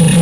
Oh,